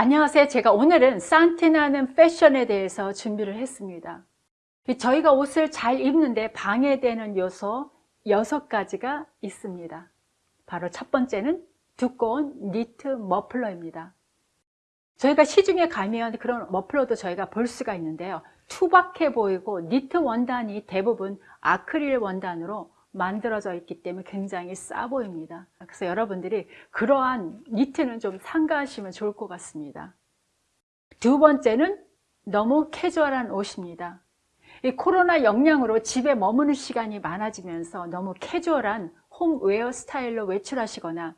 안녕하세요. 제가 오늘은 산티나는 패션에 대해서 준비를 했습니다. 저희가 옷을 잘 입는데 방해되는 요소 6가지가 있습니다. 바로 첫 번째는 두꺼운 니트 머플러입니다. 저희가 시중에 가면 그런 머플러도 저희가 볼 수가 있는데요. 투박해 보이고 니트 원단이 대부분 아크릴 원단으로 만들어져 있기 때문에 굉장히 싸 보입니다. 그래서 여러분들이 그러한 니트는 좀 삼가하시면 좋을 것 같습니다. 두 번째는 너무 캐주얼한 옷입니다. 이 코로나 영향으로 집에 머무는 시간이 많아지면서 너무 캐주얼한 홈웨어 스타일로 외출하시거나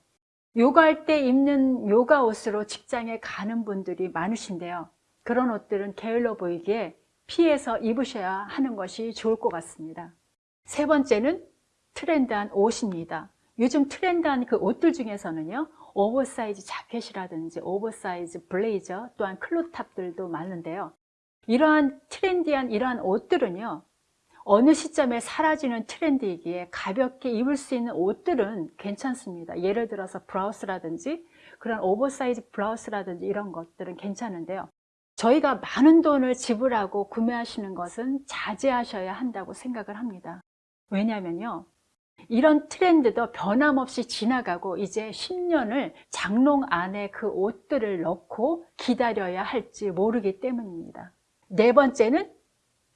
요가할 때 입는 요가 옷으로 직장에 가는 분들이 많으신데요. 그런 옷들은 게을러 보이기에 피해서 입으셔야 하는 것이 좋을 것 같습니다. 세 번째는 트렌드한 옷입니다. 요즘 트렌드한 그 옷들 중에서는요. 오버사이즈 자켓이라든지 오버사이즈 블레이저 또한 crop top들도 많은데요. 이러한 trendy한 이러한 옷들은요. 어느 시점에 사라지는 트렌드이기에 가볍게 입을 수 있는 옷들은 괜찮습니다. 예를 들어서 브라우스라든지 그런 오버사이즈 브라우스라든지 이런 것들은 괜찮은데요. 저희가 많은 돈을 지불하고 구매하시는 것은 자제하셔야 한다고 생각을 합니다. 왜냐하면요. 이런 트렌드도 변함없이 지나가고 이제 10년을 장롱 안에 그 옷들을 넣고 기다려야 할지 모르기 때문입니다. 네 번째는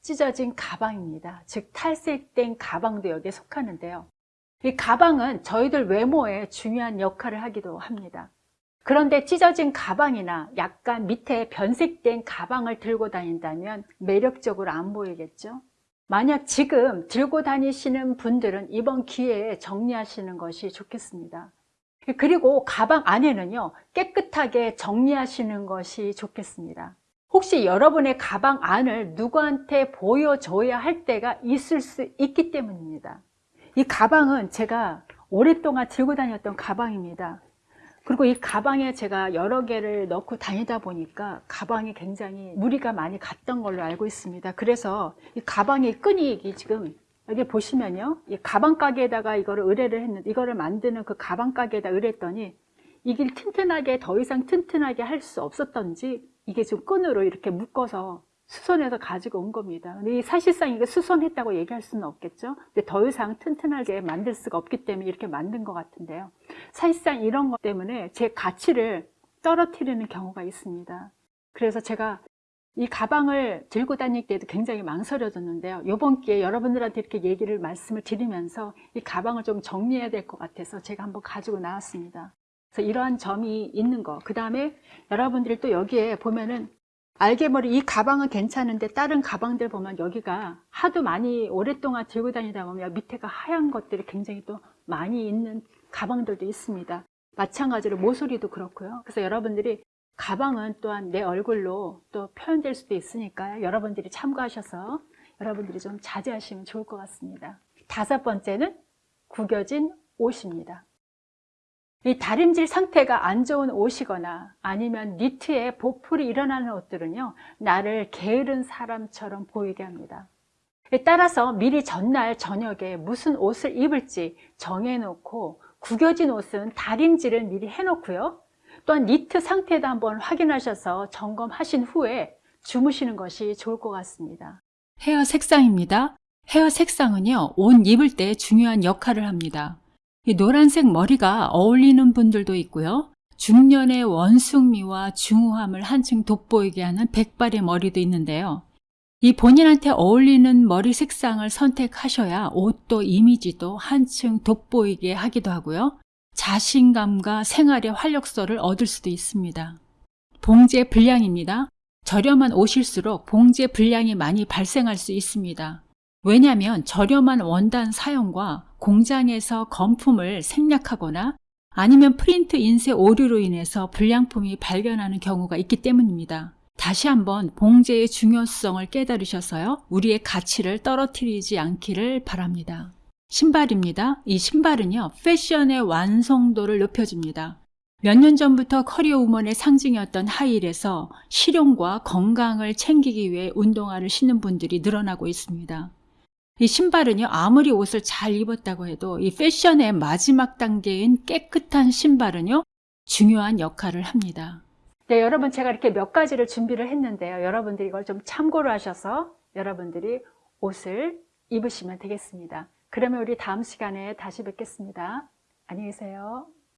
찢어진 가방입니다. 즉 탈색된 가방도 여기에 속하는데요. 이 가방은 저희들 외모에 중요한 역할을 하기도 합니다. 그런데 찢어진 가방이나 약간 밑에 변색된 가방을 들고 다닌다면 매력적으로 안 보이겠죠? 만약 지금 들고 다니시는 분들은 이번 기회에 정리하시는 것이 좋겠습니다. 그리고 가방 안에는요 깨끗하게 정리하시는 것이 좋겠습니다. 혹시 여러분의 가방 안을 누구한테 보여줘야 할 때가 있을 수 있기 때문입니다. 이 가방은 제가 오랫동안 들고 다녔던 가방입니다. 그리고 이 가방에 제가 여러 개를 넣고 다니다 보니까 가방이 굉장히 무리가 많이 갔던 걸로 알고 있습니다. 그래서 이 가방의 끈이 지금 여기 보시면요. 이 가방 가게에다가 이거를 의뢰를 했는데 이거를 만드는 그 가방 가게에다 의뢰했더니 이게 튼튼하게 더 이상 튼튼하게 할 수 없었던지 이게 좀 끈으로 이렇게 묶어서 수선해서 가지고 온 겁니다. 근데 사실상 이게 수선했다고 얘기할 수는 없겠죠. 근데 더 이상 튼튼하게 만들 수가 없기 때문에 이렇게 만든 것 같은데요. 사실상 이런 것 때문에 제 가치를 떨어뜨리는 경우가 있습니다. 그래서 제가 이 가방을 들고 다닐 때도 굉장히 망설여졌는데요. 이번 기회에 여러분들한테 이렇게 얘기를 말씀을 드리면서 이 가방을 좀 정리해야 될 것 같아서 제가 한번 가지고 나왔습니다. 그래서 이러한 점이 있는 거. 그 다음에 여러분들이 또 여기에 보면은 알게모리 이 가방은 괜찮은데 다른 가방들 보면 여기가 하도 많이 오랫동안 들고 다니다 보면 밑에가 하얀 것들이 굉장히 또 많이 있는 가방들도 있습니다. 마찬가지로 모서리도 그렇고요. 그래서 여러분들이 가방은 또한 내 얼굴로 또 표현될 수도 있으니까 여러분들이 참고하셔서 여러분들이 좀 자제하시면 좋을 것 같습니다. 다섯 번째는 구겨진 옷입니다. 이 다림질 상태가 안 좋은 옷이거나 아니면 니트에 보풀이 일어나는 옷들은요 나를 게으른 사람처럼 보이게 합니다. 따라서 미리 전날 저녁에 무슨 옷을 입을지 정해놓고 구겨진 옷은 다림질을 미리 해놓고요. 또한 니트 상태도 한번 확인하셔서 점검하신 후에 주무시는 것이 좋을 것 같습니다. 헤어 색상입니다. 헤어 색상은요 옷 입을 때 중요한 역할을 합니다 이 노란색 머리가 어울리는 분들도 있고요. 중년의 원숭미와 중후함을 한층 돋보이게 하는 백발의 머리도 있는데요. 이 본인한테 어울리는 머리 색상을 선택하셔야 옷도 이미지도 한층 돋보이게 하기도 하고요. 자신감과 생활의 활력소를 얻을 수도 있습니다. 봉제 불량입니다. 저렴한 옷일수록 봉제 불량이 많이 발생할 수 있습니다. 왜냐하면 저렴한 원단 사용과 공장에서 건품을 생략하거나 아니면 프린트 인쇄 오류로 인해서 불량품이 발견하는 경우가 있기 때문입니다. 다시 한번 봉제의 중요성을 깨달으셔서요. 우리의 가치를 떨어뜨리지 않기를 바랍니다. 신발입니다. 이 신발은요. 패션의 완성도를 높여줍니다. 몇 년 전부터 커리어 우먼의 상징이었던 하이힐에서 실용과 건강을 챙기기 위해 운동화를 신는 분들이 늘어나고 있습니다. 이 신발은요, 아무리 옷을 잘 입었다고 해도 이 패션의 마지막 단계인 깨끗한 신발은요, 중요한 역할을 합니다. 네, 여러분 제가 이렇게 몇 가지를 준비를 했는데요. 여러분들이 이걸 좀 참고를 하셔서 여러분들이 옷을 입으시면 되겠습니다. 그러면 우리 다음 시간에 다시 뵙겠습니다. 안녕히 계세요.